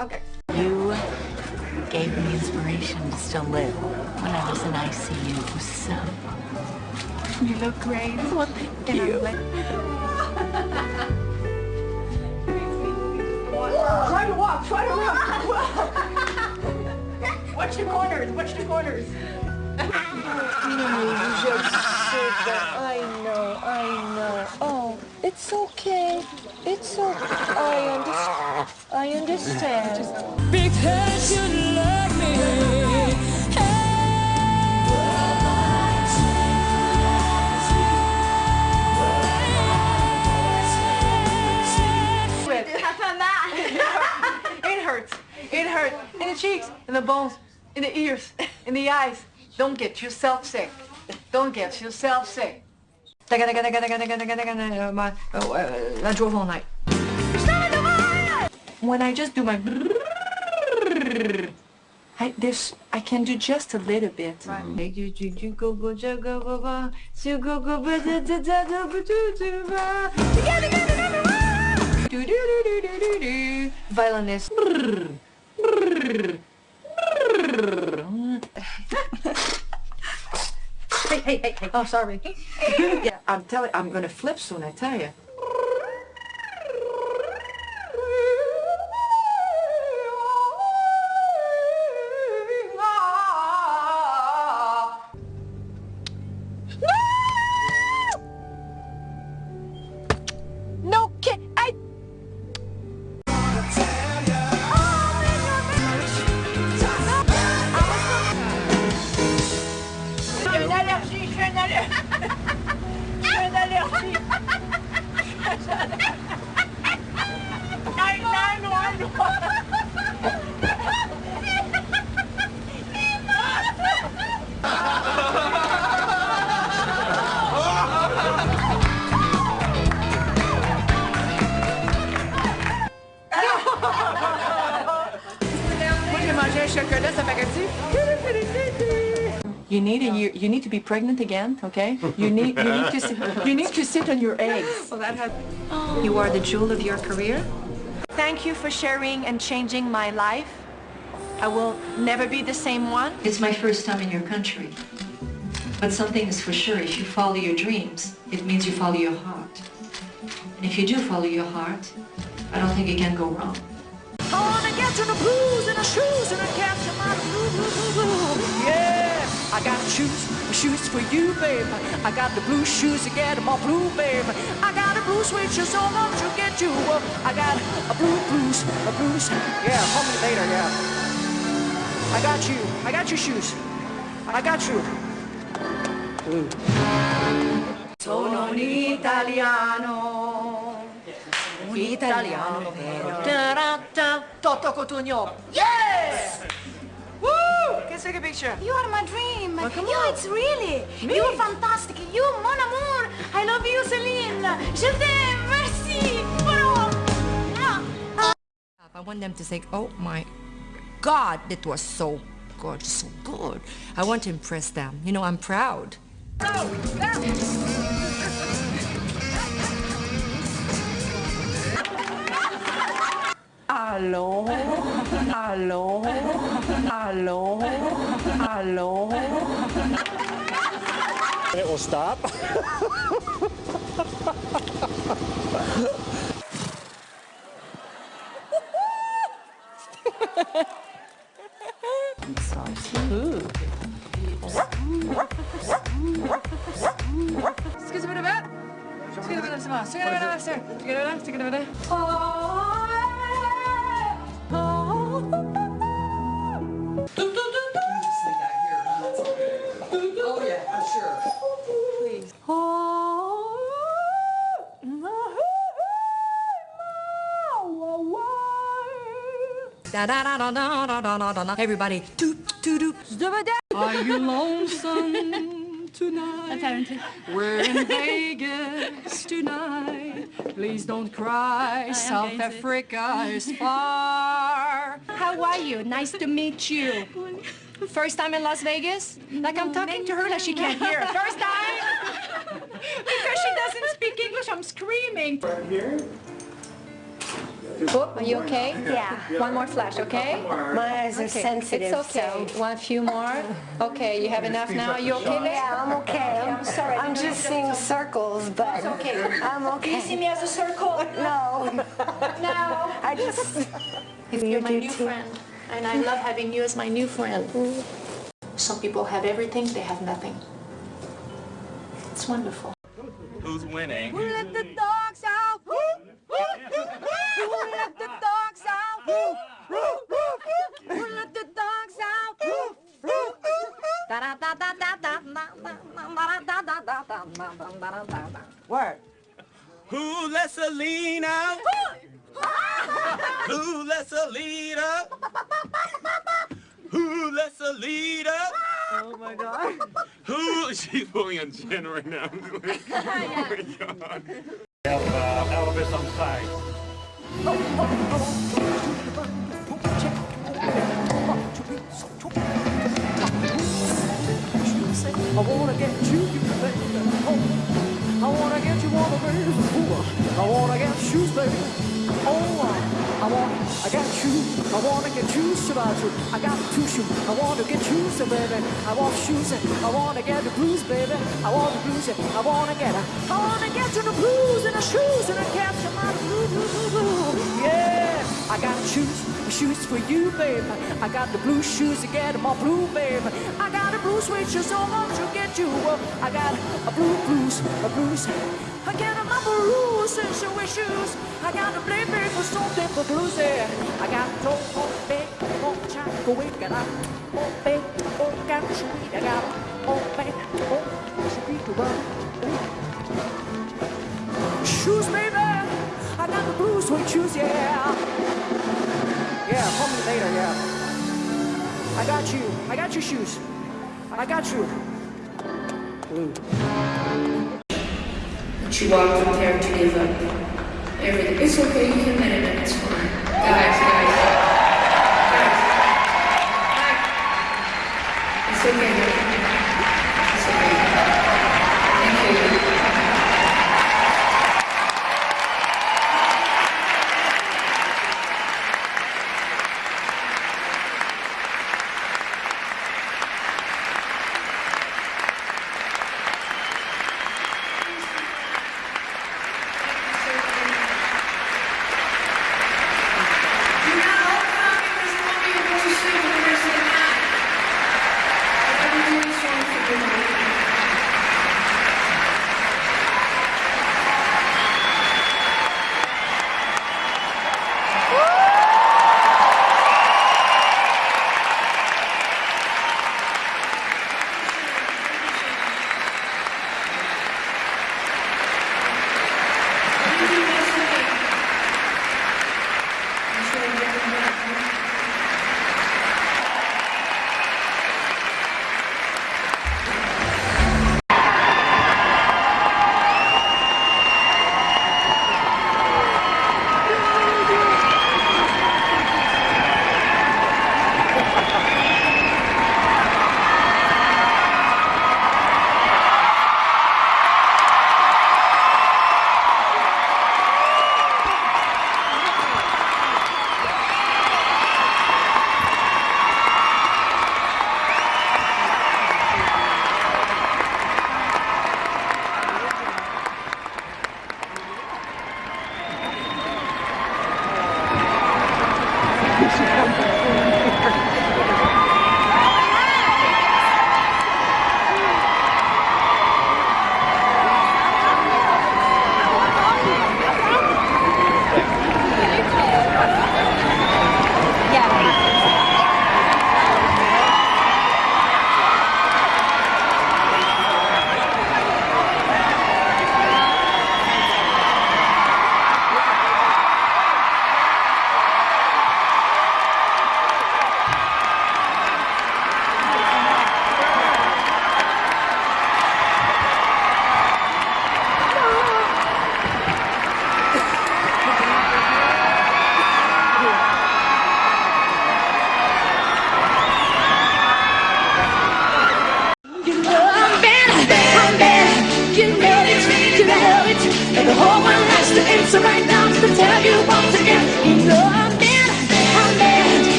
Okay. You gave me inspiration to still live when I was in ICU, so you look great. Well, thank you. Try to walk, try to walk. Watch the corners, watch the corners. I know, I know. Oh, it's okay. It's okay. I understand. I understand. Because you love me. It hurts. It hurts. In the cheeks, in the bones, in the ears, in the eyes. Don't get yourself sick. Don't get yourself sick. When I just do my I, this, I can do just a little bit. Violinist. Hey, hey, hey, hey. Oh, sorry. yeah, I'm telling, I'm gonna flip soon, I tell you. Chocolat, ça paraît-tu? You need a year, you need to be pregnant again, okay? You need you need to sit, you need to sit on your eggs. Well, that has. You are the jewel of your career. Thank you for sharing and changing my life. I will never be the same one. It's my first time in your country. But something is for sure, if you follow your dreams, it means you follow your heart. And if you do follow your heart, I don't think it can go wrong. I wanna get to the blues and the shoes and I capture my blue, blue, blue, blue. Yeah, I got shoes, shoes for you, babe. I got the blue shoes to get my blue, babe. I got a blue suede shoes, so won't you get you? I got a blue blues, a blues. Yeah, call me later, yeah. I got you, I got your shoes. I got you. Blue. Sono un italiano. Un italiano vero. Ta-ra-ta. Toto Cutugno. Yes! Woo! Can take a picture. You are my dream. Well, come you, on. it's really. Me? You're fantastic. You, mon amour. I love you, Celine. Je t'aime. Merci. I want them to say, oh my God, it was so gorgeous, so good. I want to impress them. You know, I'm proud. Oh, Allô? Hello. Hello. Hello. Hello. It will oh, stop. I'm sorry. me. Skal? Da da da da da da da da da da. Everybody, doop doop doop. Are you lonesome tonight? We're in Vegas tonight. Please don't cry. South Africa is far. How are you? Nice to meet you. First time in Las Vegas? Like I'm talking to her like she can't hear. First time? Because she doesn't speak English, I'm screaming. Oh, are you okay? Yeah. One more flash, okay? My eyes are Okay, sensitive, It's okay. so. One few more. Okay, you have enough now? You okay there? Yeah, I'm okay. I'm sorry. I'm just seeing circles, but it's okay. I'm okay. You see me as a circle? No, No. I just. You're my new friend, and I love having you as my new friend. Some people have everything, they have nothing. It's wonderful. Who's winning? Who let the dogs out? Who let the dogs out? Who let the dogs out? Word. Who lets a lean out? Who lets a lead up? Who lets a lead up? Oh my God. Who? She's pulling a gin right now. oh my god. Elvis on side. I wanna get you, baby. Oh, I wanna get you on the. Ooh, I wanna get shoes, baby. Oh, I want, I got shoes. I wanna get shoes about you. I got two shoes. I wanna get shoes, baby. I want shoes. I wanna get the blues, baby. I want the blues. I wanna get, I wanna get you the blues and the shoes and I capture my blue, blue, blue, blue. Yeah, I got shoes, shoes for you, babe. I got the blue shoes to get all blue, babe. I got a blue shoes, so won't you get you? I got a blue blues, a blues. I got my blues and so with shoes. I got a play big for something for blues there. I got a toe, oh, big, oh, chop, go away, got a, oh, big, oh, got a sweet, I got a, oh, big, oh, sweet, run. Shoes, baby. I got the blue suede shoes, yeah. Yeah, call me later, yeah. I got you. I got your shoes. I got you. Mm. She walked from there to give up everything. It's okay, you can let it, it's fine. Guys, guys. Guys. It's okay.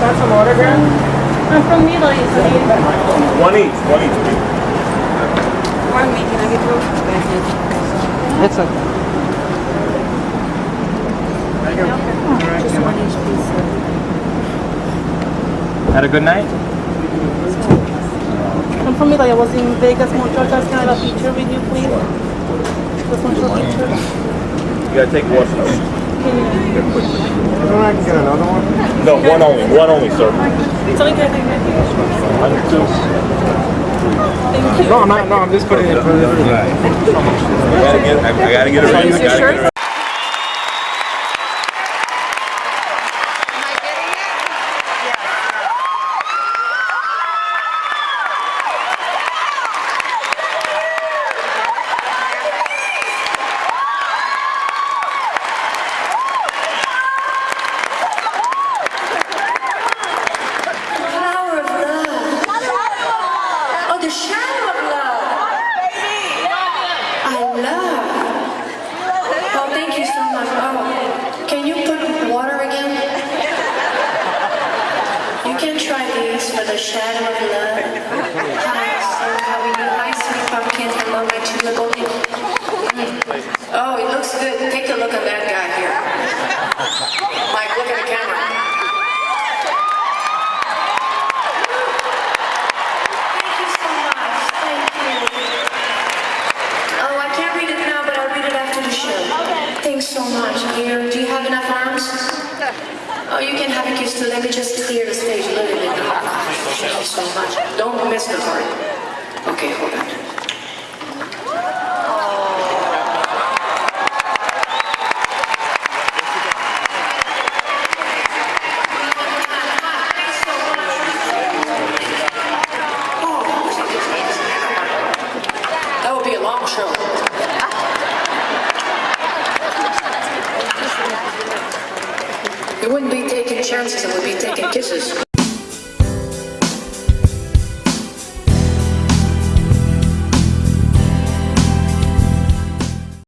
I'm from Middle East. One each, one each. please. Pardon me, can I get those? It's okay. Had a good night? I'm from Italy. I was in Vegas, Montreal. Can I have a picture with you, please? Just want your picture. You gotta take one. Don't I get another one? No, one only, one only, sir. It's only good. Under two. Thank you. No, I'm not, no, I'm just putting it for the... I gotta get, I I gotta get it ready. I gotta get it ready. Flower of love. Oh, the shadow of love. I love. Oh, thank you so much. Oh, can you put water again? You can try these for the shadow of love. Hi. How are you? Hi, sweet pumpkin. Hello, my tulip. Oh, it looks good. Take a look at that guy here. Mike, look at the camera. Thank you so much. Thank you. Oh, I can't read it now, but I'll read it after the show. Thanks so much. Here, do you have enough arms? Oh, you can have a kiss too. Let me just clear the stage a little bit. Thank you so much. Don't miss the part. Okay, hold on.